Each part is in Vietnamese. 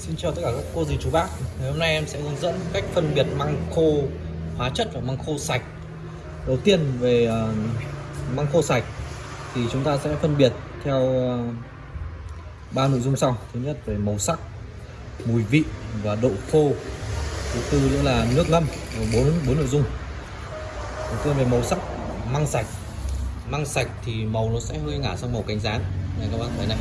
Xin chào tất cả các cô dì chú bác. Ngày hôm nay em sẽ hướng dẫn cách phân biệt măng khô hóa chất và măng khô sạch. Đầu tiên về uh, măng khô sạch thì chúng ta sẽ phân biệt theo uh, ba nội dung sau. Thứ nhất về màu sắc, mùi vị và độ khô. Thứ tư nữa là nước ngâm bốn bốn nội dung. Đầu tiên về màu sắc măng sạch. Măng sạch thì màu nó sẽ hơi ngả sang màu cánh rán. Này các bác thấy này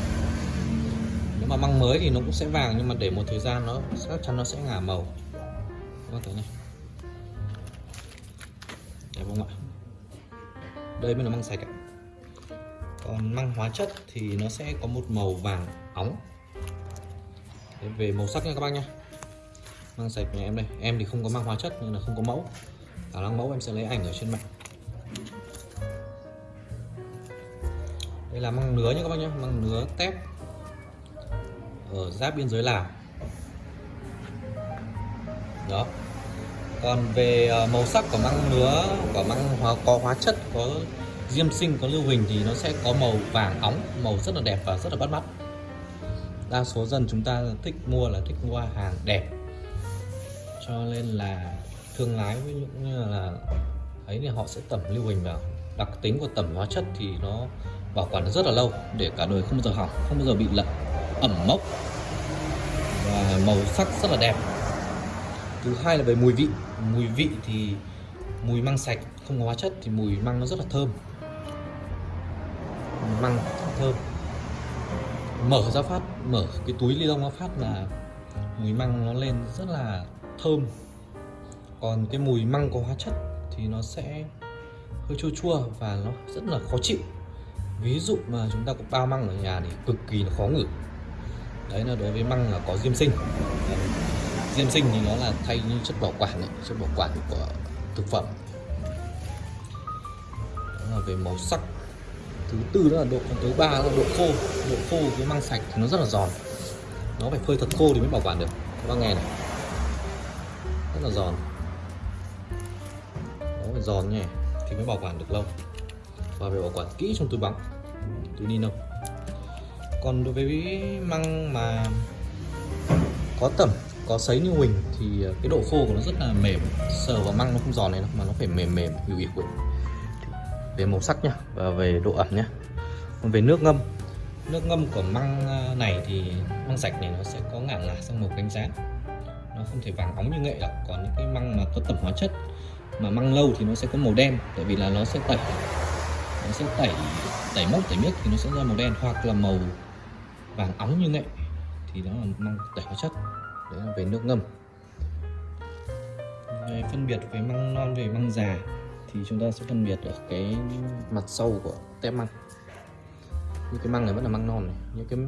mà măng mới thì nó cũng sẽ vàng nhưng mà để một thời gian nó chắc chắn nó sẽ ngả màu. Các bạn thấy này. Đẹp không ạ? Đây mới là măng sạch ạ. Còn măng hóa chất thì nó sẽ có một màu vàng óng. Đấy, về màu sắc nha các bác nhé măng sạch nhà em đây. Em thì không có măng hóa chất nên là không có mẫu. Khả năng mẫu em sẽ lấy ảnh ở trên mạng. Đây là măng nứa nha các bác nhé măng nứa tép ở giáp biên giới Lào. Đó. Còn về ờ, màu sắc của măng nứa của măng hóa, có hóa chất, có diêm sinh, có lưu huỳnh thì nó sẽ có màu vàng óng màu rất là đẹp và rất là bắt mắt. Đa số dân chúng ta thích mua là thích mua hàng đẹp. Cho nên là thương lái với những, như là, ấy thì họ sẽ tẩm lưu huỳnh vào. Đặc tính của tẩm hóa chất thì nó bảo quản rất là lâu, để cả đời không bao giờ hỏng, không bao giờ bị lật ẩm mốc và màu sắc rất là đẹp. Thứ hai là về mùi vị. Mùi vị thì mùi măng sạch, không có hóa chất thì mùi măng nó rất là thơm. Măng rất thơm. Mở ra phát, mở cái túi ly lông ra phát là mùi măng nó lên rất là thơm. Còn cái mùi măng có hóa chất thì nó sẽ hơi chua chua và nó rất là khó chịu. Ví dụ mà chúng ta có bao măng ở nhà thì cực kỳ là khó ngửi đấy là đối với măng là có diêm sinh. Diêm sinh thì nó là thay như chất bảo quản ấy, chất bảo quản của thực phẩm. Đó là về màu sắc. Thứ tư đó là độ thứ ba là độ khô. Độ khô với măng sạch thì nó rất là giòn. Nó phải phơi thật khô thì mới bảo quản được. Các bác nghe này. Rất là giòn. Nó phải giòn nhỉ thì mới bảo quản được lâu. Và phải bảo quản kỹ trong túi bóng. Túi ni lông còn đối với măng mà có tẩm, có sấy như huỳnh thì ờ, cái độ khô của nó rất là mềm. Sờ vào măng nó không giòn này đâu, mà nó phải mềm mềm hữu hữu về màu sắc nhá, và về độ ẩm nhá. Còn về nước ngâm nước ngâm của măng ờ, này thì măng sạch này nó sẽ có ngả ngả sang màu cánh rán. Nó không thể vàng óng như nghệ đâu, còn những cái măng mà có tẩm hóa chất, mà măng lâu thì nó sẽ có màu đen, tại vì là nó sẽ tẩy, nó sẽ tẩy tẩy mốc, tẩy miếc thì nó sẽ ra màu đen, hoặc là màu vàng óng như nghệ thì đó là măng tẩy hóa chất, đấy là về nước ngâm. Về phân biệt về măng non, về măng già, thì chúng ta sẽ phân biệt ở cái mặt sau của tép măng. Như cái măng này vẫn là măng non này những cái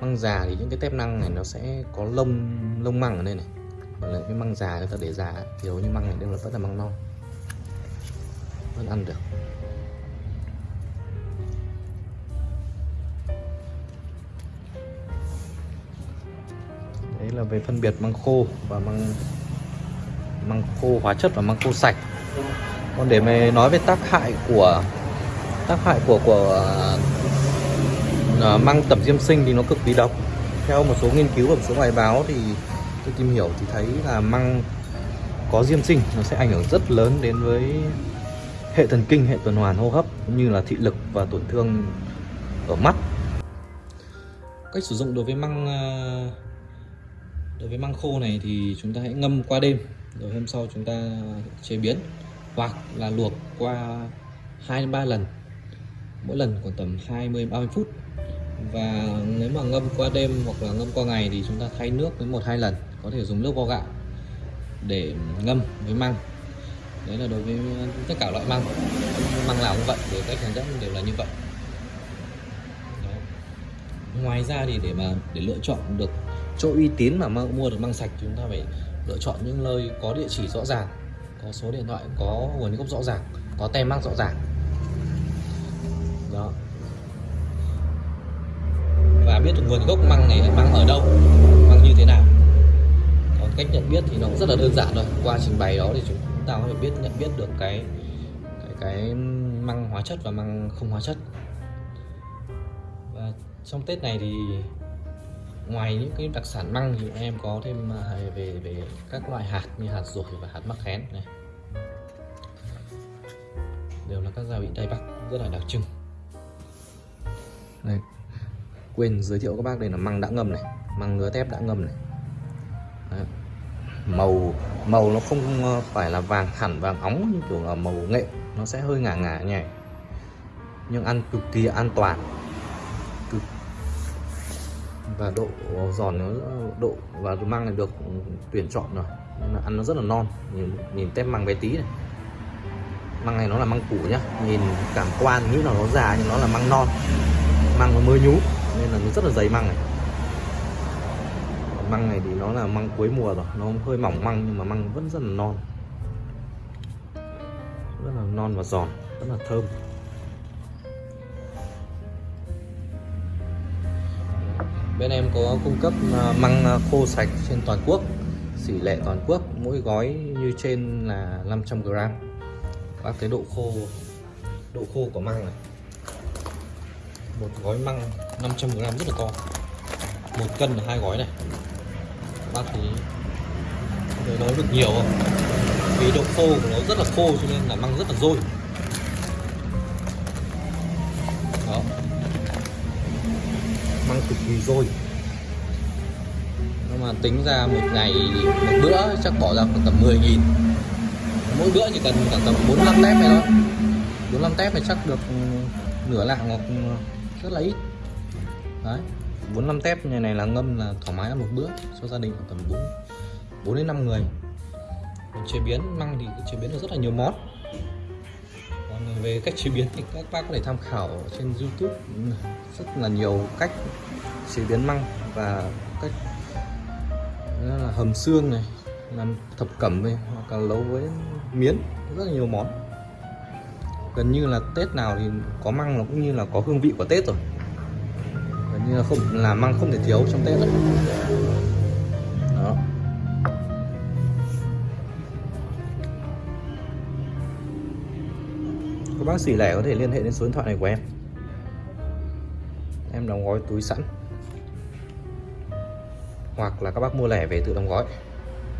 măng già thì những cái tép năng này nó sẽ có lông lông măng ở đây này. Còn lại cái măng già người ta để già, thì hầu như măng này đều là vẫn là măng non. Vẫn ăn được. Đấy là về phân biệt măng khô và măng măng khô hóa chất và măng khô sạch. Còn để mà nói về tác hại của tác hại của của uh, măng tẩm diêm sinh thì nó cực kỳ độc. Theo một số nghiên cứu và một số bài báo thì tôi tìm hiểu thì thấy là măng có diêm sinh nó sẽ ảnh hưởng rất lớn đến với hệ thần kinh hệ tuần hoàn hô hấp cũng như là thị lực và tổn thương ở mắt. Cách sử dụng đối với măng uh, đối với măng khô này thì chúng ta hãy ngâm qua đêm, rồi hôm sau chúng ta chế biến hoặc là luộc qua 2 3 lần. Mỗi lần khoảng tầm 20 30 phút. Và nếu mà ngâm qua đêm hoặc là ngâm qua ngày thì chúng ta thay nước với một hai lần, có thể dùng nước vo gạo để ngâm với măng. Đấy là đối với tất cả loại măng. Măng nào cũng vậy để cách hướng dẫn đều là như vậy. Đấy. ngoài ra thì để mà, để lựa chọn được chỗ uy tín mà mua được măng sạch chúng ta phải lựa chọn những nơi có địa chỉ rõ ràng có số điện thoại có nguồn gốc rõ ràng có tem măng rõ ràng. Đó. Và biết được nguồn gốc măng này măng ở đâu măng như thế nào. Còn cách nhận biết thì nó cũng rất là đơn giản thôi. Qua trình bày đó thì chúng ta có thể biết nhận biết được cái cái, cái măng hóa chất và măng không hóa chất. Và trong tết này thì ngoài những cái đặc sản măng thì em có thêm à, về về các loại hạt như hạt dổi và hạt mắc khén này. Đều là các gia vị tây bắc rất là đặc trưng. Đây, quên giới thiệu các bác đây là măng đã ngâm này, măng ngứa tép đã ngâm này. Đấy. màu màu nó không ờ, phải là vàng hẳn vàng óng như kiểu là màu nghệ, nó sẽ hơi ngả ngả nhẹ nhưng ăn cực kỳ an toàn và độ giòn nó, độ và măng này được tuyển chọn rồi. Nên là ăn nó rất là non. Nhìn nhìn tép măng bé tí này. Măng này nó là măng củ nhá. Nhìn cảm quan, nghĩ là nó già nhưng nó là măng non. Măng nó mới nhú, nên là nó rất là dày măng này. Măng này thì nó là măng cuối mùa rồi. Nó hơi mỏng măng nhưng mà măng vẫn rất là non. Rất là non và giòn, rất là thơm. Bên em có cung cấp à, măng à, khô sạch trên toàn quốc, xỉ lệ toàn quốc, mỗi gói như trên là 500g và cái độ khô độ khô của măng này. Một gói măng 500g rất là to. Một cân là hai gói này. Bác thì nói được nhiều không? Vì độ khô của nó rất là khô cho nên là măng rất là dôi. Cực kỳ dôi nhưng mà tính ra một ngày, một bữa chắc bỏ ra khoảng tầm 10 nghìn. Mỗi bữa chỉ cần khoảng tầm 45 tép này thôi. 45 tép này chắc được ừ, nửa lạng hoặc ừ, rất là ít. Đấy 45 tép này này là ngâm là thoải mái ăn một bữa. Cho gia đình khoảng tầm 4 4 đến 5 người. Chế biến, măng thì chế biến được rất là nhiều món về cách chế biến thì các bác có thể tham khảo trên YouTube. Ừ, rất là nhiều cách chế biến măng và cách là hầm xương này, làm thập cẩm này, hoặc là nấu với miến, rất là nhiều món. Gần như là Tết nào thì có măng nó cũng như là có hương vị của Tết rồi. Gần như là không, là măng không thể thiếu trong Tết rồi các bác sĩ lẻ có thể liên hệ đến số điện thoại này của em. Em đóng gói túi sẵn. Hoặc là các bác mua lẻ về tự đóng gói.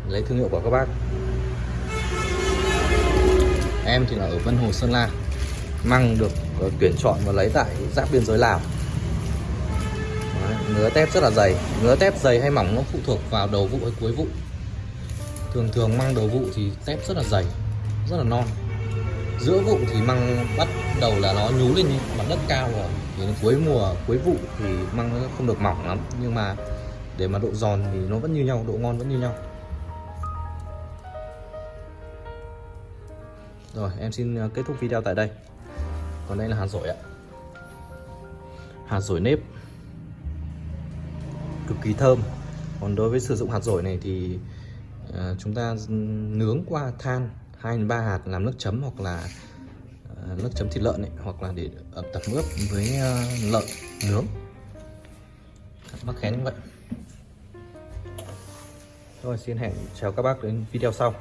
Lấy thương hiệu của các bác. Em thì là ở Vân Hồ Sơn La. Măng được ờ, tuyển chọn và lấy tại giáp biên giới Lào. Đấy, ngứa tép rất là dày. Ngứa tép dày hay mỏng nó phụ thuộc vào đầu vụ hay cuối vụ. Thường thường măng đầu vụ thì tép rất là dày rất là non giữa vụ thì măng bắt đầu là nó nhú lên mặt đất cao rồi. Thì đến cuối mùa, cuối vụ thì măng nó không được mỏng lắm. Nhưng mà để mà độ giòn thì nó vẫn như nhau, độ ngon vẫn như nhau. Rồi, em xin ờ, kết thúc video tại đây. Còn đây là hạt dổi ạ. Hạt dổi nếp. Cực kỳ thơm. Còn đối với sử dụng hạt dổi này thì ờ, chúng ta nướng qua than. 2 3 hạt làm nước chấm hoặc là uh, nước chấm thịt lợn ấy, hoặc là để ẩm tập ướp với uh, lợn nướng. Mắc khén như vậy. Rồi xin hẹn chào các bác đến video sau.